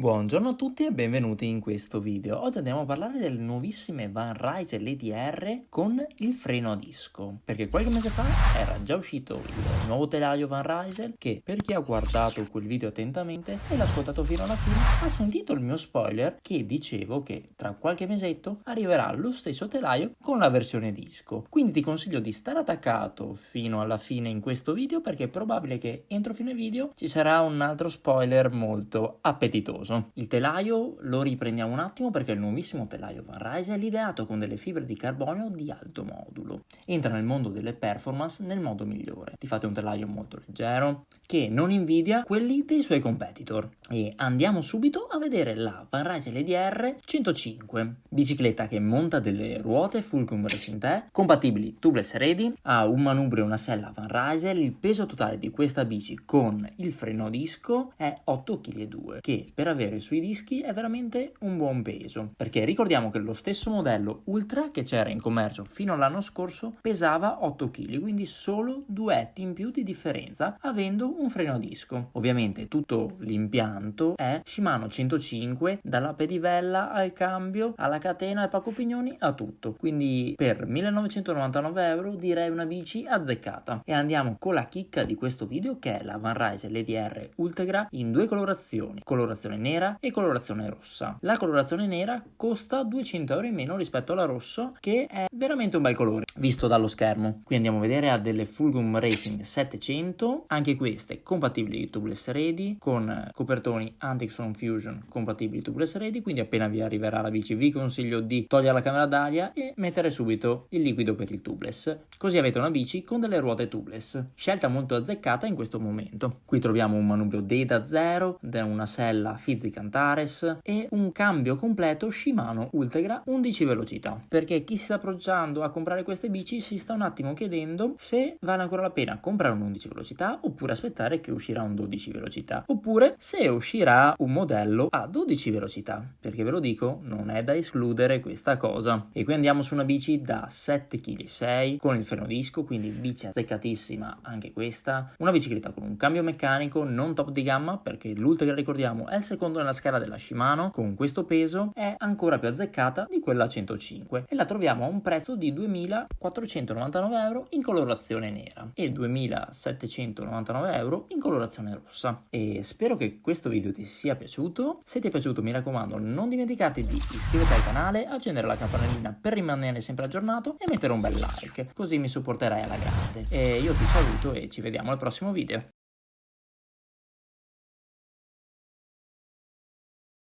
Buongiorno a tutti e benvenuti in questo video. Oggi andiamo a parlare delle nuovissime Van Ryse LDR con il freno a disco. Perché qualche mese fa era già uscito il nuovo telaio Van Ryse che per chi ha guardato quel video attentamente e l'ha ascoltato fino alla fine ha sentito il mio spoiler che dicevo che tra qualche mesetto arriverà lo stesso telaio con la versione disco. Quindi ti consiglio di stare attaccato fino alla fine in questo video perché è probabile che entro fine video ci sarà un altro spoiler molto appetitoso famoso. Il telaio lo riprendiamo un attimo perché il nuovissimo telaio Van Rise è l'ideato con delle fibre di carbonio di alto modulo. Entra nel mondo delle performance nel modo migliore. Ti fate un telaio molto leggero che non invidia quelli dei suoi competitor. E andiamo subito a vedere la Van Rise LDR 105, bicicletta che monta delle ruote Fulcrum Racing compatibili tubeless ready, ha un manubrio e una sella Van Rysel, il peso totale di questa bici con il freno a disco è 8,2 kg, che per avere avere sui dischi è veramente un buon peso, perché ricordiamo che lo stesso modello Ultra che c'era in commercio fino all'anno scorso pesava 8 kg, quindi solo due etti in più di differenza avendo un freno a disco. Ovviamente tutto l'impianto è Shimano 105, dalla pedivella al cambio, alla catena, al pacco pignoni, a tutto. Quindi per 1999 euro direi una bici azzeccata. E andiamo con la chicca di questo video che è la Van Rise LDR Ultegra in due colorazioni, colorazione nera e colorazione rossa. La colorazione nera costa 200 euro in meno rispetto alla rosso che è veramente un bel colore visto dallo schermo. Qui andiamo a vedere ha delle Fulgum Racing 700, anche queste compatibili tubeless ready con copertoni Antixon Fusion compatibili tubeless ready, quindi appena vi arriverà la bici vi consiglio di togliere la camera d'aria e mettere subito il liquido per il tubeless. Così avete una bici con delle ruote tubeless. Scelta molto azzeccata in questo momento. Qui troviamo un manubrio Data 0, una sella Fizzic Antares e un cambio completo Shimano Ultegra 11 velocità. Perché chi si sta approcciando a comprare queste bici si sta un attimo chiedendo se vale ancora la pena comprare un 11 velocità oppure aspettare che uscirà un 12 velocità. Oppure se uscirà un modello a 12 velocità. Perché ve lo dico non è da escludere questa cosa. E qui andiamo su una bici da 7,6 kg con il freno disco quindi bici azzeccatissima anche questa. Una bicicletta con un cambio meccanico non top di gamma perché l'Ultegra ricordiamo è il secondo nella scala della Shimano con questo peso è ancora più azzeccata di quella 105 e la troviamo a un prezzo di 2.499 euro in colorazione nera e 2.799 euro in colorazione rossa. E spero che questo video ti sia piaciuto. Se ti è piaciuto mi raccomando non dimenticarti di iscriverti al canale accendere la campanellina per rimanere sempre aggiornato e mettere un bel like così mi supporterai alla grande. E io ti saluto e ci vediamo al prossimo video